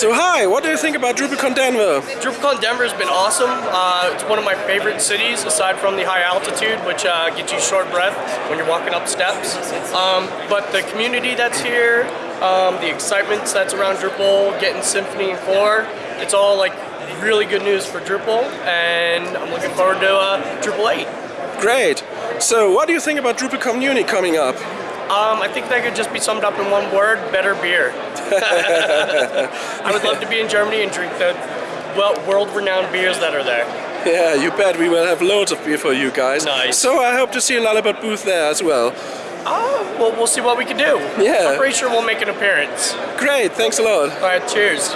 So hi, what do you think about DrupalCon Denver? DrupalCon Denver has been awesome. Uh, it's one of my favorite cities, aside from the high altitude, which uh, gets you short breath when you're walking up steps. Um, but the community that's here, um, the excitement that's around Drupal, getting Symfony 4, it's all like really good news for Drupal, and I'm looking forward to uh, Drupal 8. Great. So what do you think about DrupalCon Munich coming up? Um, I think that could just be summed up in one word, better beer. I would love to be in Germany and drink the well, world-renowned beers that are there. Yeah, you bet we will have loads of beer for you guys. Nice. So I hope to see a Lullabot booth there as well. Oh, well, we'll see what we can do. Yeah. I'm pretty sure we'll make an appearance. Great, thanks a lot. All right, cheers.